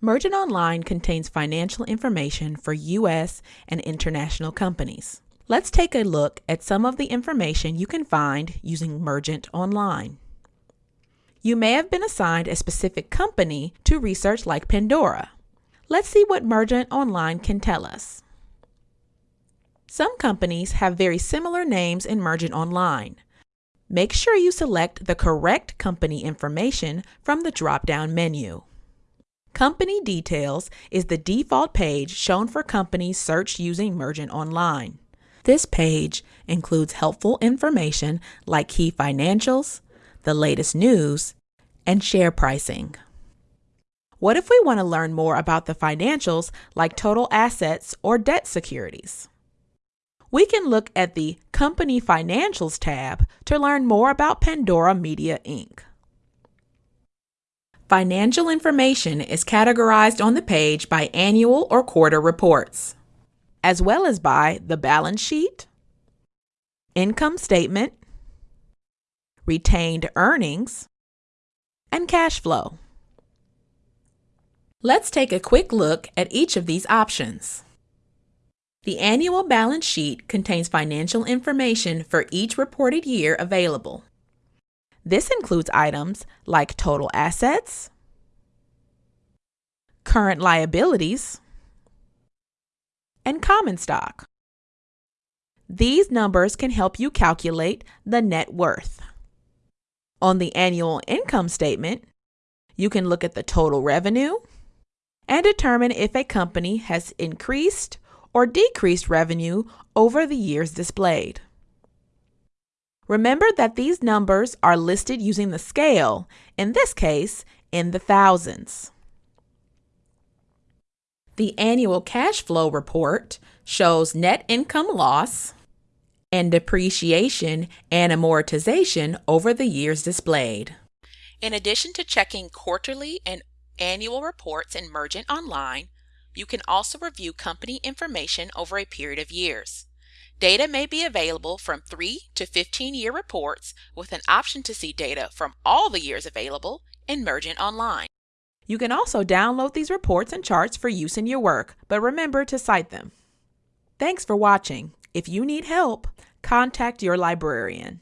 Mergent Online contains financial information for U.S. and international companies. Let's take a look at some of the information you can find using Mergent Online. You may have been assigned a specific company to research like Pandora. Let's see what Mergent Online can tell us. Some companies have very similar names in Mergent Online. Make sure you select the correct company information from the drop-down menu. Company Details is the default page shown for companies searched using Mergent Online. This page includes helpful information like key financials, the latest news, and share pricing. What if we want to learn more about the financials like total assets or debt securities? We can look at the Company Financials tab to learn more about Pandora Media Inc. Financial information is categorized on the page by annual or quarter reports, as well as by the balance sheet, income statement, retained earnings, and cash flow. Let's take a quick look at each of these options. The annual balance sheet contains financial information for each reported year available. This includes items like total assets, current liabilities, and common stock. These numbers can help you calculate the net worth. On the annual income statement, you can look at the total revenue and determine if a company has increased or decreased revenue over the years displayed. Remember that these numbers are listed using the scale, in this case, in the thousands. The annual cash flow report shows net income loss and depreciation and amortization over the years displayed. In addition to checking quarterly and annual reports in Mergent Online, you can also review company information over a period of years. Data may be available from 3 to 15 year reports with an option to see data from all the years available in Mergent Online. You can also download these reports and charts for use in your work, but remember to cite them. Thanks for watching. If you need help, contact your librarian.